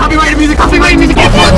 Copyrighted music, copyrighted music, copyrighted music!